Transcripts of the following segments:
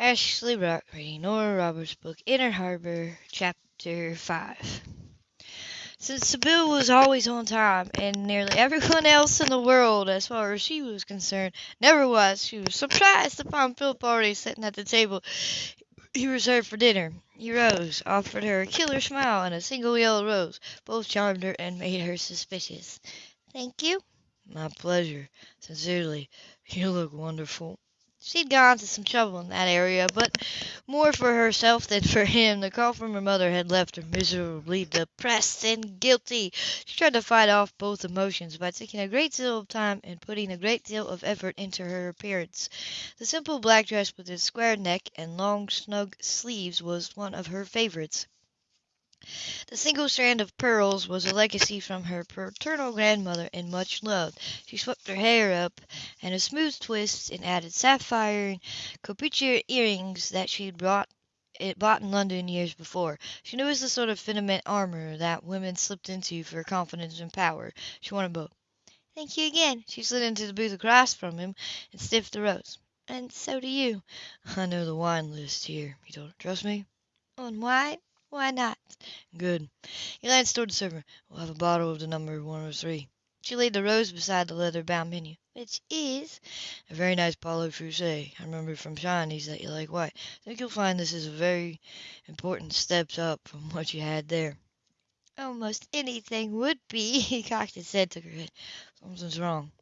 Ashley Brock reading Nora Roberts' book Inner Harbor, Chapter 5. Since Sybill was always on time, and nearly everyone else in the world, as far as she was concerned, never was, she was surprised to find Philip already sitting at the table he reserved for dinner. He rose, offered her a killer smile and a single yellow rose. Both charmed her and made her suspicious. "Thank you." "My pleasure. Sincerely. You look wonderful." She'd gone to some trouble in that area, but more for herself than for him. The call from her mother had left her miserably depressed and guilty. She tried to fight off both emotions by taking a great deal of time and putting a great deal of effort into her appearance. The simple black dress with its square neck and long, snug sleeves was one of her favorites. The single strand of pearls was a legacy from her paternal grandmother and much loved. She swept her hair up in a smooth twist and added sapphire and copper earrings that she had bought it eh, bought in London years before. She knew it was the sort of filament armor that women slipped into for confidence and power. She wanted both. "Thank you again." She slid into the booth across from him and sniffed the rose. "And so do you." "I know the wine list here," he told her. "Trust me?" "On wine? Why not?" "Good." He glanced toward the server. "We'll have a bottle of the number 103." She laid the rose beside the leather bound menu. "Which is?" "A very nice Pouilly-Fuissé. I remember from Shiney's that you like white. I think you'll find this is a very important step up from what you had there." "Almost anything would be." He cocked his head, took her head. "Something's wrong."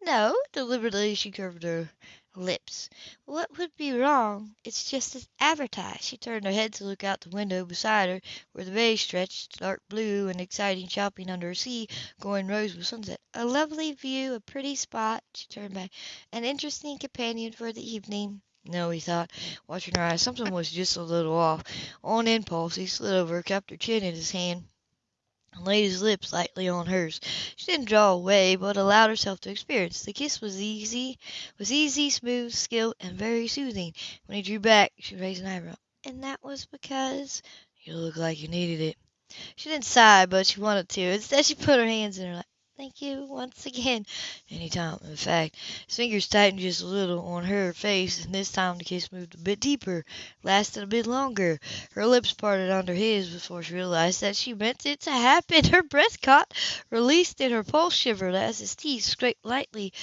"No." Deliberately she curved her lips. "What would be wrong? It's just as advertised." She turned her head to look out the window beside her, where the bay stretched, dark blue and exciting shopping under a sea going rose with sunset. "A lovely view, a pretty spot." She turned back. "An interesting companion for the evening." No, he thought, watching her eyes, something was just a little off. On impulse, he slid over, kept her chin in his hand, and laid his lips lightly on hers. She didn't draw away, but allowed herself to experience. The kiss was easy, was easy, smooth, skilled, and very soothing. When he drew back, she raised an eyebrow. "And that was because?" "You looked like you needed it." She didn't sigh, but she wanted to. Instead, she put her hands in her lap. "Thank you once again." "Any time. In fact," his fingers tightened just a little on her face, and this time the kiss moved a bit deeper, lasted a bit longer. Her lips parted under his before she realized that she meant it to happen. Her breath caught, released, and her pulse shivered as his teeth scraped lightly,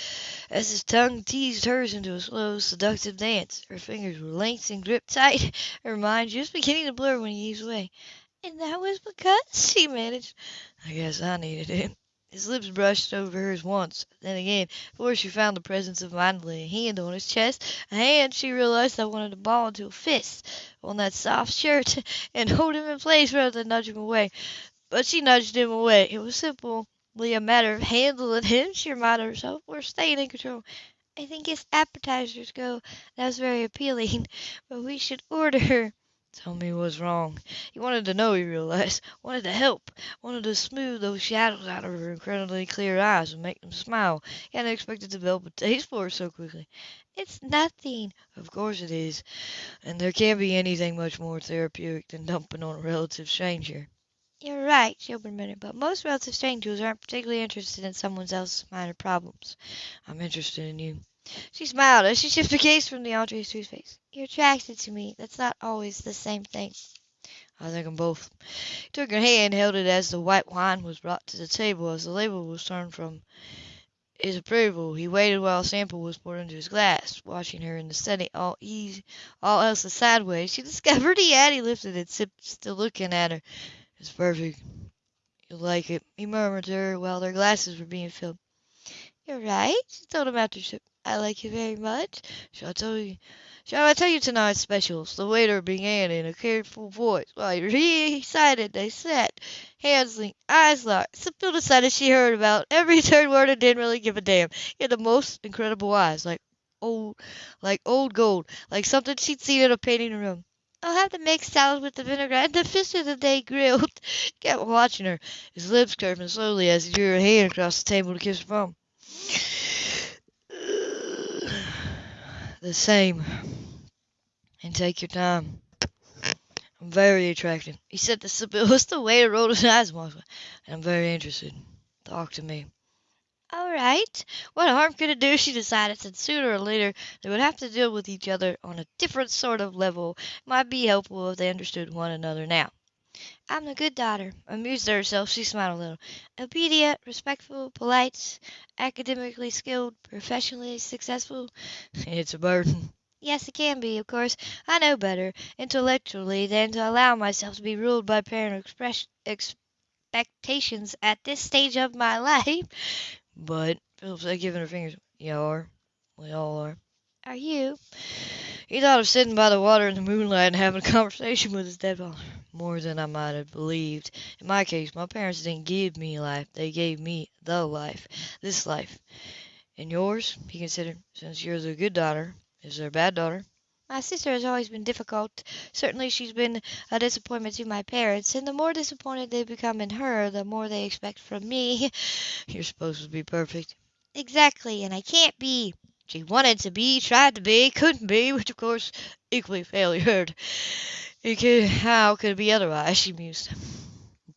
as his tongue teased hers into a slow, seductive dance. Her fingers were linked and gripped tight, her mind just beginning to blur when he eased away. "And that was because?" she managed. "I guess I needed it." His lips brushed over hers once, then again, before she found the presence of mind laying a hand on his chest, a hand she realized that wanted to ball into a fist on that soft shirt and hold him in place rather than nudge him away. But she nudged him away. It was simply a matter of handling him, she reminded herself, or staying in control. "I think his appetizers go, that was very appealing, but we should order." Tell me what's wrong. He wanted to know, he realized. Wanted to help. Wanted to smooth those shadows out of her incredibly clear eyes and make them smile. He hadn't expected to develop a taste for her so quickly. "It's nothing." "Of course it is. And there can't be anything much more therapeutic than dumping on a relative stranger." "You're right," she opened a minute, "but most relative strangers aren't particularly interested in someone else's minor problems." "I'm interested in you." She smiled as she shifted from the entrees to his face. "You're attracted to me. That's not always the same thing." "I think 'em both." He took her hand, held it as the white wine was brought to the table. As the label was turned from his approval, he waited while a sample was poured into his glass, watching her in the study, all easy, all else sideways. She discovered he had. He lifted it, sipped, still looking at her. "It's perfect. You'll like it," he murmured to her while their glasses were being filled. "You're right," she told him after sip. "I like you very much." "Shall I tell you shall I tell you tonight's specials?" the waiter began in a careful voice. While he recited they sat, hands linked, eyes locked. Sybill decided she heard about every third word and didn't really give a damn. He had the most incredible eyes, like old like old gold, like something she'd seen in a painting room. "I'll have the mixed salad with the vinaigrette and the fish of the day grilled." Kept watching her, his lips curving slowly as he drew her hand across the table to kiss her palm. The same. And take your time. I'm very attractive. He said to Sybill as the waiter rolled his eyes once. I'm very interested. Talk to me. All right. What harm could it do? She decided that sooner or later they would have to deal with each other on a different sort of level. It might be helpful if they understood one another now. I'm a good daughter. Amused at herself, she smiled a little. Obedient, respectful, polite, academically skilled, professionally successful. It's a burden. Yes, it can be, of course. I know better, intellectually, than to allow myself to be ruled by parent express, expectations at this stage of my life. But, Philip said, giving her fingers, you are. We all are. Are you? He thought of sitting by the water in the moonlight and having a conversation with his dead father. More than I might have believed. In my case, my parents didn't give me life. They gave me the life. This life. And yours, he considered, since you're the good daughter, is there a bad daughter? My sister has always been difficult. Certainly she's been a disappointment to my parents, and the more disappointed they become in her, the more they expect from me. You're supposed to be perfect. Exactly, and I can't be. She wanted to be, tried to be, couldn't be, which of course equally failed. It could, how could it be otherwise? She mused.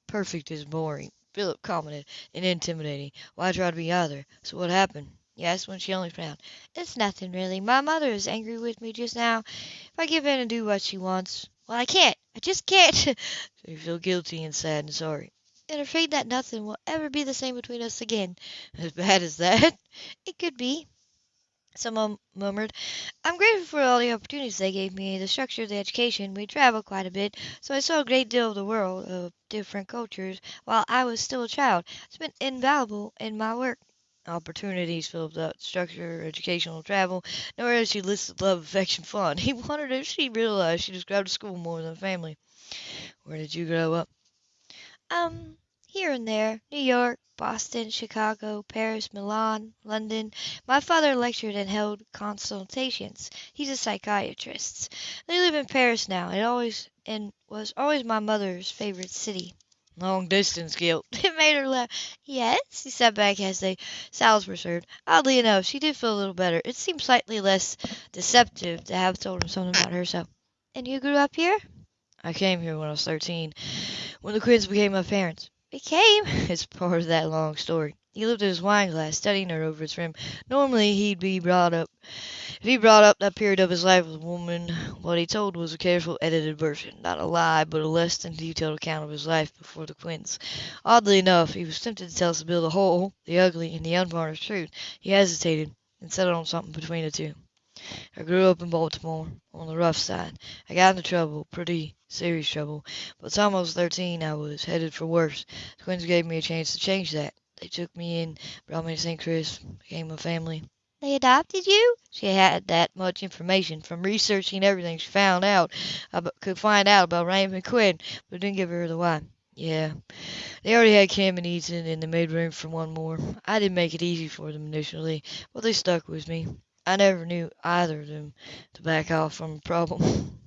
Perfect is boring. Philip commented, and intimidating. Why try to be either? So what happened? Yes, when she only frowned. It's nothing really. My mother is angry with me just now. If I give in and do what she wants, well, I can't. I just can't. so you feel guilty and sad and sorry. And afraid that nothing will ever be the same between us again. As bad as that? It could be. Someone murmured, I'm grateful for all the opportunities they gave me, the structure of the education. We traveled quite a bit, so I saw a great deal of the world, of different cultures, while I was still a child. It's been invaluable in my work opportunities filled that structure, educational travel. Nowhere she listed love, affection, fun. He wondered if she realized she described school more than family. Where did you grow up? Um, here and there. New York, Boston, Chicago, Paris, Milan, London. My father lectured and held consultations. He's a psychiatrist. They live in Paris now. It always and was always my mother's favorite city. Long distance guilt. It made her laugh. Yes, she sat back as the salads were served. Oddly enough, she did feel a little better. It seemed slightly less deceptive to have told him something about herself. And you grew up here? I came here when I was 13, when the Quinns became my parents. Became? It's part of that long story. He at his wine glass, studying her over its rim. Normally, he'd be brought up if he brought up that period of his life with a woman, what he told was a careful, edited version. Not a lie, but a less than detailed account of his life before the Quinns. Oddly enough, he was tempted to tell Sybill the whole, the ugly, and the unvarnished truth. He hesitated, and settled on something between the two. I grew up in Baltimore, on the rough side. I got into trouble, pretty serious trouble, but I was thirteen I was headed for worse. The Quinns gave me a chance to change that. They took me in, brought me to St. Chris, became a family. They adopted you? She had that much information from researching everything she found out about, could find out about Raymond Quinn, but didn't give her the why. Yeah, they already had Cam and Ethan, and they made room for one more. I didn't make it easy for them initially, but they stuck with me. I never knew either of them to back off from a problem.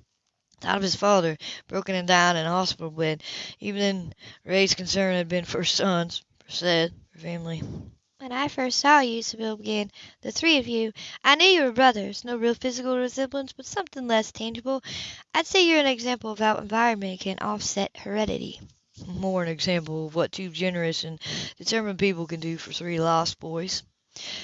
Thought of his father, broken and down in a hospital bed. Even then, Ray's concern had been for sons, for Seth, for family. When I first saw you, Sybill began, the three of you, I knew you were brothers. No real physical resemblance, but something less tangible. I'd say you're an example of how environment can offset heredity. More an example of what two generous and determined people can do for three lost boys.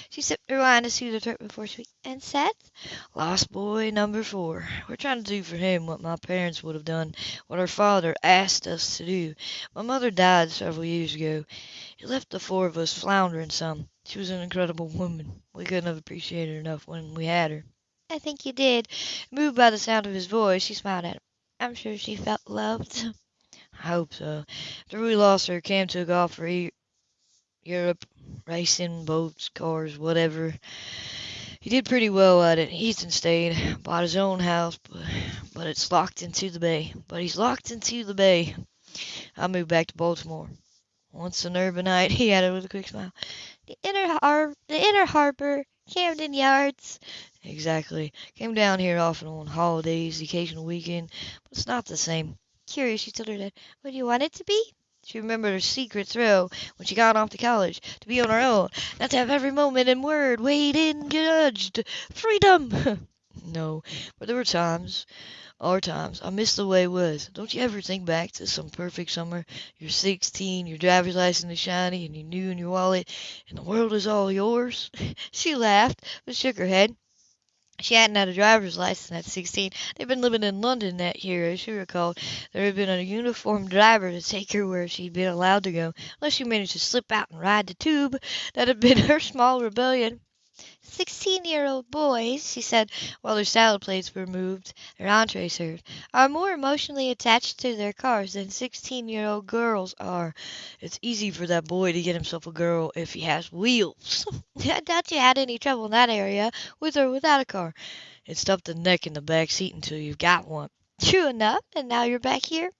She sipped her wine to soothe her throat before she And Seth? Lost boy number four. We're trying to do for him what my parents would have done, what our father asked us to do. My mother died several years ago. It left the four of us floundering some. She was an incredible woman. We couldn't have appreciated her enough when we had her. I think you did. Moved by the sound of his voice, she smiled at him. I'm sure she felt loved. I hope so. After we lost her, Cam took off for Europe, racing, boats, cars, whatever. He did pretty well at it. Ethan stayed, bought his own house, but, but it's locked into the bay. But he's locked into the bay. I moved back to Baltimore. Once an urbanite, he added with a quick smile. The inner har the inner harbor, Camden Yards. Exactly. Came down here often on holidays, occasional weekend, but it's not the same. Curious, she told her dad. What do you want it to be? She remembered her secret thrill when she got off to college, to be on her own, not to have every moment and word weighed in, judged. Freedom! No, but there were times, are times, I miss the way it was. Don't you ever think back to some perfect summer? You're sixteen, your driver's license is shiny, and you're new in your wallet, and the world is all yours. she laughed, but shook her head. She hadn't had a driver's license at sixteen. They'd been living in London that year, as she recalled. There had been a uniformed driver to take her where she'd been allowed to go, unless she managed to slip out and ride the tube. That had been her small rebellion. Sixteen-year-old boys, she said, while their salad plates were moved, their entree served, are more emotionally attached to their cars than sixteen-year-old girls are. It's easy for that boy to get himself a girl if he has wheels. I doubt you had any trouble in that area, with or without a car. It's tough to neck in the back seat until you've got one. True enough, and now you're back here?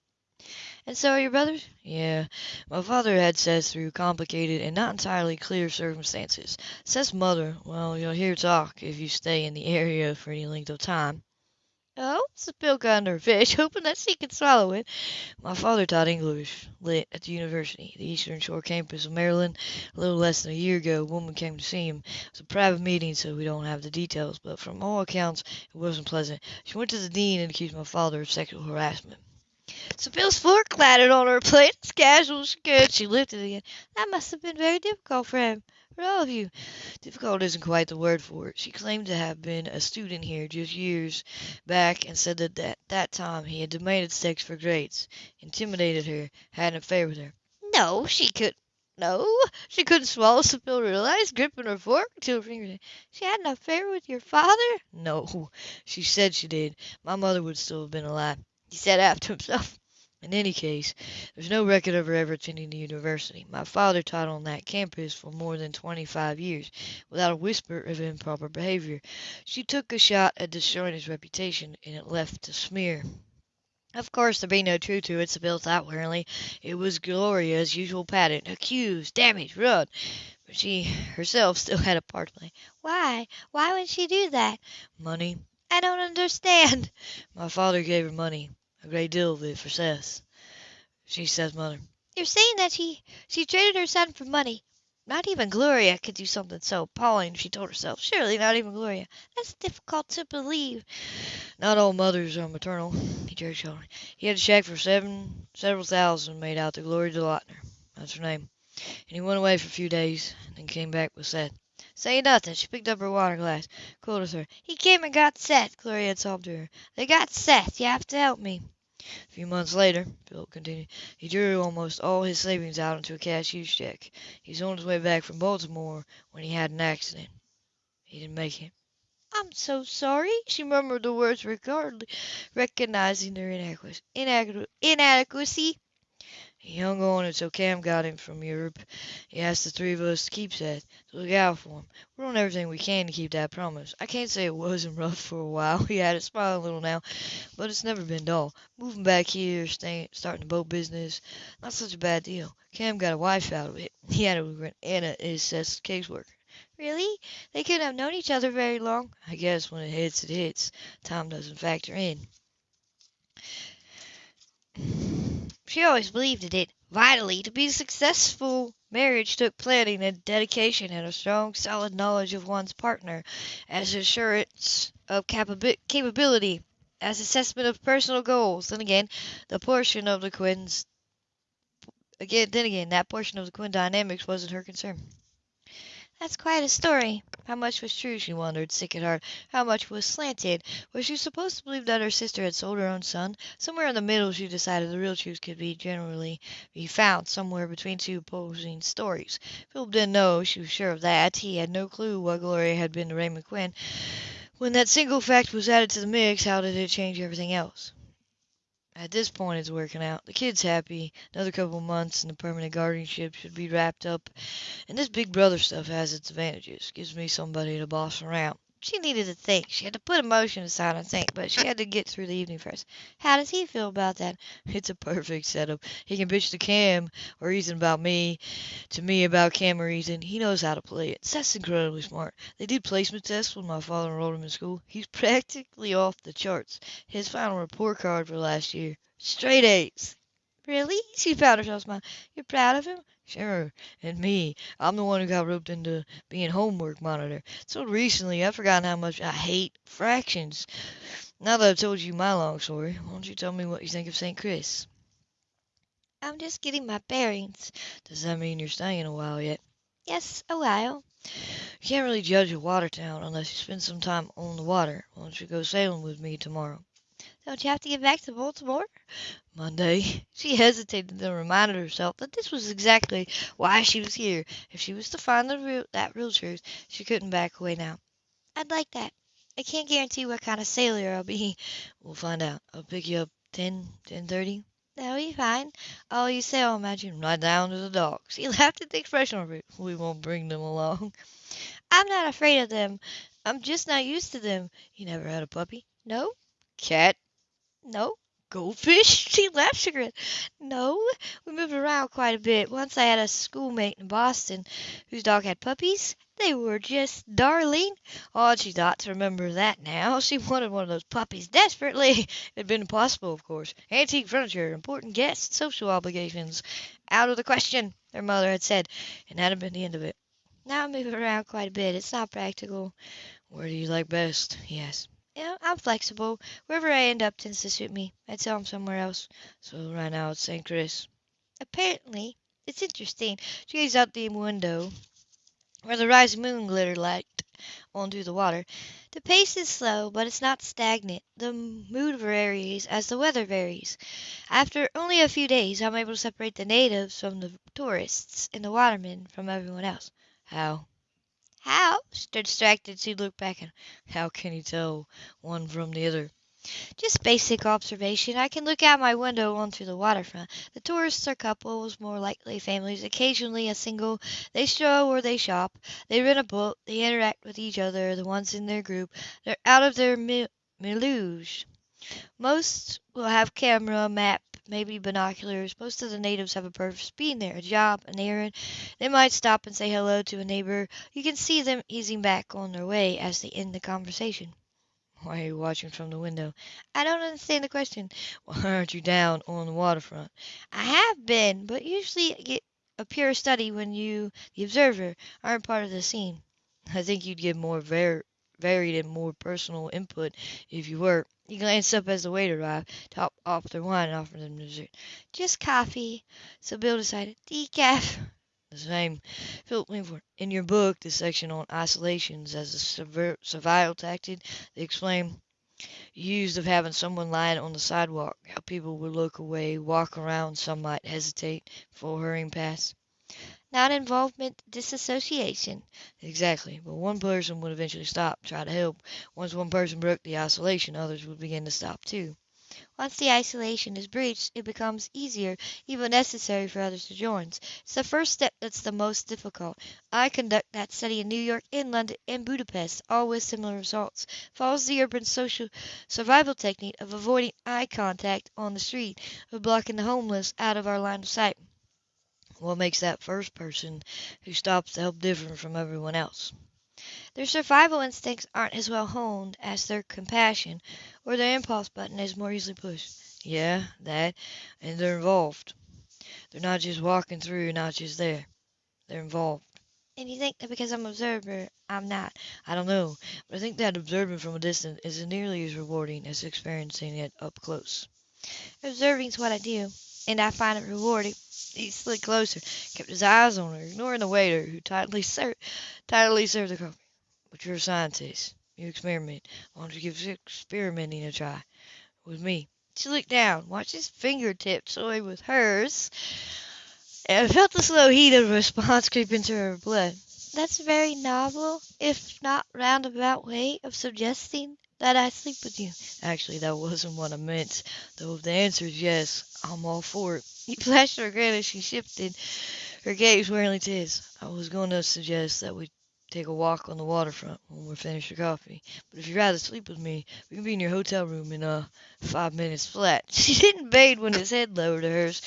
And so are your brothers? Yeah. My father had Seth through complicated and not entirely clear circumstances. Seth's mother, well, you'll hear talk if you stay in the area for any length of time. Oh, got under a fish, hoping that she could swallow it. My father taught English lit at the university, the Eastern Shore campus of Maryland. A little less than a year ago, a woman came to see him. It was a private meeting, so we don't have the details, but from all accounts, it wasn't pleasant. She went to the dean and accused my father of sexual harassment. Sybill's fork clattered on her plate. As casual as she lifted again. That must have been very difficult for him, for all of you. Difficult isn't quite the word for it. She claimed to have been a student here just years back and said that at that time he had demanded sex for grades, intimidated her, had an affair with her. No, she could. No, she couldn't swallow, Sybill realized, gripping her fork until her fingers. She had an affair with your father? No, she said she did. My mother would still have been alive he said after himself. In any case, there's no record of her ever attending the university. My father taught on that campus for more than 25 years, without a whisper of improper behavior. She took a shot at destroying his reputation, and it left a smear. Of course, there'd be no truth to it, Sybil thought wearily. It was Gloria's usual pattern accuse, damage, run. But she herself still had a part to play. Why? Why would she do that? Money. I don't understand. My father gave her money, a great deal of it for Seth. She says, mother. You're saying that she she traded her son for money. Not even Gloria could do something so appalling, she told herself. Surely not even Gloria. That's difficult to believe. Not all mothers are maternal, he jerked shoulder. He had a check for seven several thousand made out to Gloria DeLauter. That's her name. And he went away for a few days, and then came back with Seth. Say nothing. She picked up her water glass, cooled her. He came and got Seth, Gloria had sobbed to her. They got Seth. You have to help me. A few months later, Philip continued, he drew almost all his savings out into a cashier's check. He was on his way back from Baltimore when he had an accident. He didn't make it. I'm so sorry, she murmured the words, regardless, recognizing their inadequacy. inadequacy. He hung on until Cam got him from Europe. He asked the three of us to keep Seth, to look out for him. We're doing everything we can to keep that promise. I can't say it wasn't rough for a while. He had it smiling a little now, but it's never been dull. Moving back here, staying, starting the boat business, not such a bad deal. Cam got a wife out of it. He had a Anna is Seth's caseworker. Really? They couldn't have known each other very long. I guess when it hits, it hits. Time doesn't factor in. She always believed in it vitally. To be successful marriage took planning and dedication and a strong, solid knowledge of one's partner as assurance of capability, as assessment of personal goals. Then again, the portion of the Quinns again then again that portion of the Quinn dynamics wasn't her concern. That's quite a story. How much was true, she wondered, sick at heart. How much was slanted? Was she supposed to believe that her sister had sold her own son? Somewhere in the middle, she decided the real truth could be generally be found somewhere between two opposing stories. Philip didn't know, she was sure of that. He had no clue what Gloria had been to Raymond Quinn. When that single fact was added to the mix, how did it change everything else? At this point, it's working out. The kid's happy. Another couple of months and the permanent guardianship should be wrapped up. And this big brother stuff has its advantages. Gives me somebody to boss around. She needed to think. She had to put emotion aside and think, but she had to get through the evening first. How does he feel about that? It's a perfect setup. He can bitch to Cam or Ethan about me, to me about Cam or reason. He knows how to play it. Seth's incredibly smart. They did placement tests when my father enrolled him in school. He's practically off the charts. His final report card for last year, straight A's. Really? She found herself smiling. You're proud of him? Sure, and me. I'm the one who got roped into being homework monitor. So recently, I've forgotten how much I hate fractions. Now that I've told you my long story, why don't you tell me what you think of St. Chris? I'm just getting my bearings. Does that mean you're staying a while yet? Yes, a while. You can't really judge a water town unless you spend some time on the water. Why don't you go sailing with me tomorrow? Don't you have to get back to Baltimore? Monday. She hesitated, then reminded herself that this was exactly why she was here. If she was to find the real, that real truth, she couldn't back away now. I'd like that. I can't guarantee what kind of sailor I'll be. We'll find out. I'll pick you up ten, ten thirty. That'll be fine. Oh, you say, I'll imagine right down to the dogs. He laughed at the expression of it. We won't bring them along. I'm not afraid of them. I'm just not used to them. You never had a puppy? No? Cat? No? Goldfish? She laughed chagrin. No, we moved around quite a bit. Once I had a schoolmate in Boston whose dog had puppies. They were just darling. Odd she thought to remember that now. She wanted one of those puppies desperately. It had been impossible, of course. Antique furniture, important guests, social obligations. Out of the question, her mother had said, and that had been the end of it. Now I move around quite a bit. It's not practical. Where do you like best? he asked. I'm flexible. Wherever I end up tends to suit me. I'd him somewhere else. So right now it's St. Chris. Apparently, it's interesting. She gazed out the window where the rising moon glittered light onto the water. The pace is slow, but it's not stagnant. The mood varies as the weather varies. After only a few days, I'm able to separate the natives from the tourists and the watermen from everyone else. How? How? Still distracted, she looked back him. How can you tell one from the other? Just basic observation. I can look out my window onto the waterfront. The tourists are couples, more likely families, occasionally a single. They stroll or they shop. They rent a boat. They interact with each other, the ones in their group. They're out of their mi- meluge. Most will have camera, map, maybe binoculars. Most of the natives have a purpose being there, a job, an errand. They might stop and say hello to a neighbor. You can see them easing back on their way as they end the conversation. Why are you watching from the window? I don't understand the question. Why aren't you down on the waterfront? I have been, but usually get a pure study when you, the observer, aren't part of the scene. I think you'd get more var- varied and more personal input if you were. He glanced up as the waiter arrived, topped off their wine, and offered them dessert. Just coffee. Sybill decided, decaf. The same. Philip leaned forward. In your book, the section on isolations as a survival tactic, they explain used of having someone lying on the sidewalk, how people would look away, walk around, some might hesitate before hurrying past. Non-involvement disassociation. Exactly, but one person would eventually stop, try to help. Once one person broke the isolation, others would begin to stop too. Once the isolation is breached, it becomes easier, even necessary for others to join. It's the first step that's the most difficult. I conduct that study in New York, in London, and Budapest, all with similar results. Follows the urban social survival technique of avoiding eye contact on the street, of blocking the homeless out of our line of sight. What makes that first person who stops to help different from everyone else? Their survival instincts aren't as well honed as their compassion, or their impulse button is more easily pushed. Yeah, that, and they're involved. They're not just walking through, not just there. They're involved. And you think that because I'm an observer, I'm not? I don't know, but I think that observing from a distance isn't nearly as rewarding as experiencing it up close. Observing's what I do, and I find it rewarding. He slid closer, kept his eyes on her, ignoring the waiter who tightly served, tightly served the coffee. But you're a scientist. You experiment. Why don't you give experimenting a try? With me. She looked down, watched his fingertips toy with hers, and felt the slow heat of response creep into her blood. That's a very novel, if not roundabout way of suggesting that I sleep with you. Actually, that wasn't what I meant. Though if the answer is yes, I'm all for it. He flashed her grin as she shifted her gaze warily to his. I was going to suggest that we take a walk on the waterfront when we're finished with coffee. But if you'd rather sleep with me, we can be in your hotel room in uh five minutes flat. She didn't bathe when his head lowered to hers.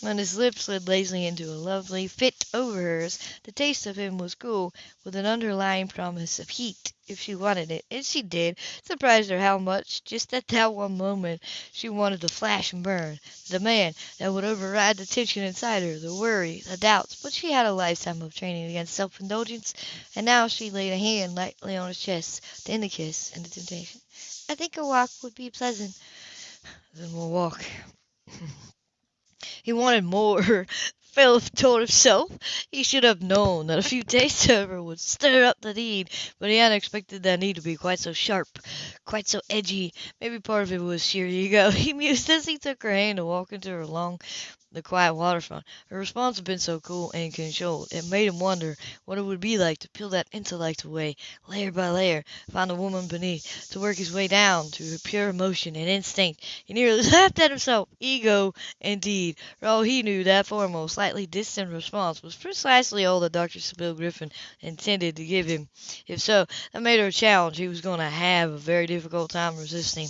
When his lips slid lazily into a lovely fit over hers, the taste of him was cool, with an underlying promise of heat if she wanted it, and she did. Surprised her how much, just at that one moment, she wanted the flash and burn, the man that would override the tension inside her, the worry, the doubts. But she had a lifetime of training against self indulgence, and now she laid a hand lightly on his chest to end the kiss and the temptation. I think a walk would be pleasant. Then we'll walk. He wanted more. Philip told himself. He should have known that a few tastes of would stir up the need, but he hadn't expected that need to be quite so sharp, quite so edgy. Maybe part of it was sheer ego. He mused as he took her hand to walk into her long the quiet waterfront. Her response had been so cool and controlled, it made him wonder what it would be like to peel that intellect away, layer by layer, find the woman beneath, to work his way down to her pure emotion and instinct. He nearly laughed at himself. Ego, indeed. For all he knew, that formal, slightly distant response was precisely all that Dr. Sybill Griffin intended to give him. If so, that made her a challenge he was going to have a very difficult time resisting.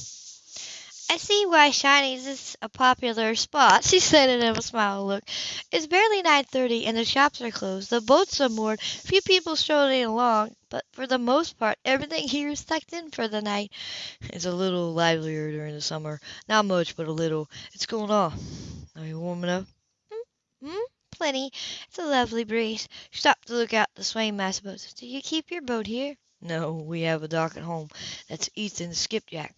I see why Shiney's is a popular spot, she said in a smile look. It's barely 9.30 and the shops are closed, the boats are moored, few people strolling along, but for the most part everything here is tucked in for the night. It's a little livelier during the summer. Not much, but a little. It's cooling off. Are you warm enough? Hmm? hmm? Plenty. It's a lovely breeze. Stop to look out the swaying mass of boats. Do you keep your boat here? No, we have a dock at home. That's Ethan's skipjack.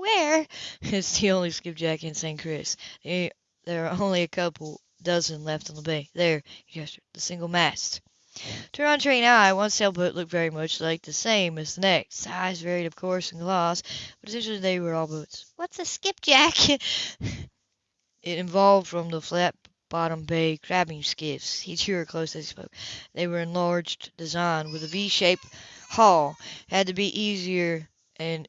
Where? It's the only skipjack in St. Chris. There are only a couple dozen left on the bay. There, he gestured, the single mast. To her untrained eye, one sailboat looked very much like the same as the next. Size varied, of course, in glass, but essentially they were all boats. What's a skipjack? it evolved from the flat bottom bay crabbing skiffs. He drew her close as he spoke. They were enlarged design with a V-shaped hull. Had to be easier and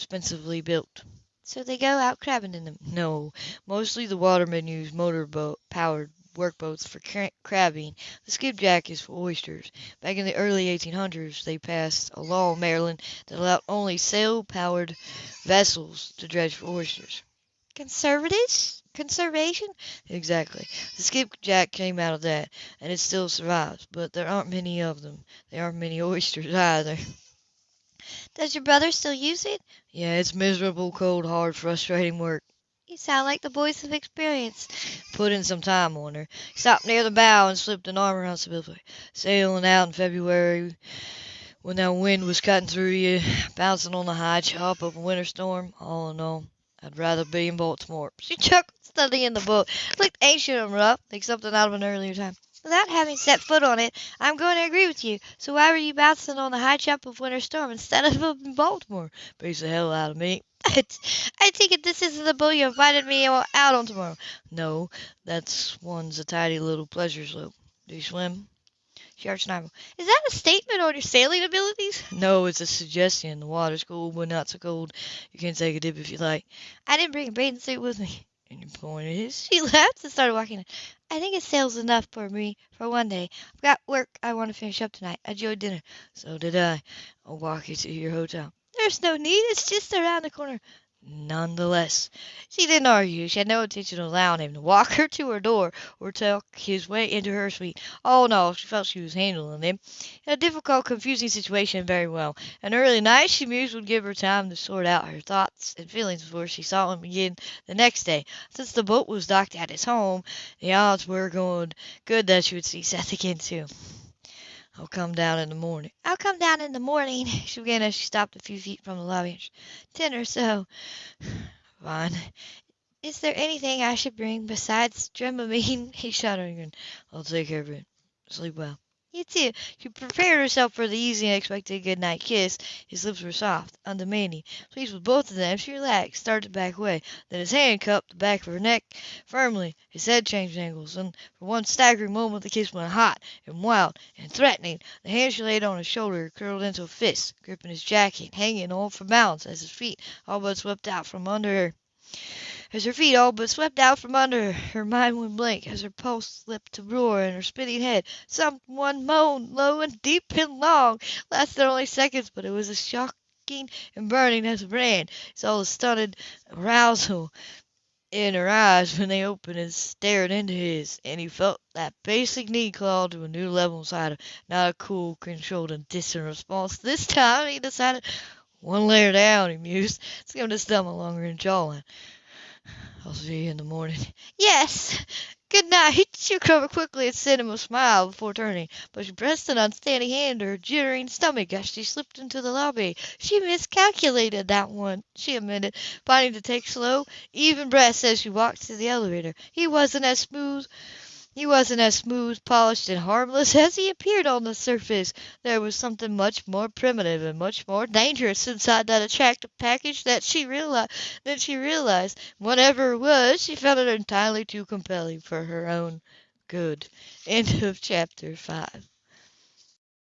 expensively built. So they go out crabbing in them? No, mostly the watermen use motor boat powered workboats for cra- crabbing. The skipjack is for oysters. Back in the early 1800s, they passed a law in Maryland that allowed only sail-powered vessels to dredge for oysters. Conservatives? Conservation? Exactly. The skipjack came out of that, and it still survives, but there aren't many of them. There aren't many oysters either. Does your brother still use it? Yeah, it's miserable, cold, hard, frustrating work. You sound like the boys of experience. Put in some time on her. Stopped near the bow and slipped an arm around Sybylla. Sailing out in February when that wind was cutting through you, bouncing on the high chop of a winter storm. All in all, I'd rather be in Baltimore. She chuckled, studying the boat. It looked ancient and rough, like something out of an earlier time. Without having set foot on it, I'm going to agree with you. So why were you bouncing on the high chop of Winter Storm instead of up in Baltimore? Beats the hell out of me. I take it this isn't the boat you invited me out on tomorrow. No, that's one's a tidy little pleasure sloop. Do you swim? She arched an eyebrow. Is that a statement on your sailing abilities? No, it's a suggestion. The water's cool, but not so cold. You can take a dip if you like. I didn't bring a bathing suit with me. And your point is? She laughed and started walking. I think a sail's enough for me for one day. I've got work I want to finish up tonight. I enjoyed dinner. So did I. I'll walk you to your hotel. There's no need. It's just around the corner. Nonetheless, she didn't argue. She had no intention of allowing him to walk her to her door or talk his way into her suite. Oh no, she felt she was handling him in a difficult, confusing situation very well. An early night, she mused, would give her time to sort out her thoughts and feelings before she saw him again the next day. Since the boat was docked at his home, the odds were going good that she would see Seth again too. I'll come down in the morning. I'll come down in the morning, she began as she stopped a few feet from the lobby. Ten or so. Fine. Is there anything I should bring besides Dramamine? He shuddered. I'll take care of it. Sleep well. You too. She prepared herself for the easy and expected good night kiss. His lips were soft, undemanding. Pleased with both of them, she relaxed, started to back away. Then his hand cupped the back of her neck firmly. His head changed angles, and for one staggering moment the kiss went hot and wild and threatening. The hand she laid on his shoulder curled into a fist, gripping his jacket, hanging on for balance as his feet all but swept out from under her. As her feet all but swept out from under her, her mind went blank, as her pulse slipped to roar in her spinning head. Some one moaned, low and deep and long, lasted only seconds, but it was as shocking and burning as brand. He saw the stunted arousal in her eyes when they opened and stared into his, and he felt that basic need claw to a new level inside him. Not a cool, controlled, and distant response. This time he decided one layer down, he mused. It's going to stumble longer in jawline. I'll see you in the morning. Yes! Good night. She recovered quickly and sent him a smile before turning, but she pressed an unsteady hand to her jittering stomach as she slipped into the lobby. She miscalculated that one, she admitted, finding to take slow, even breaths as she walked to the elevator. He wasn't as smooth he wasn't as smooth, polished, and harmless as he appeared on the surface. There was something much more primitive and much more dangerous inside that attractive package that she realized. She realized, whatever it was, she found it entirely too compelling for her own good. End of chapter five.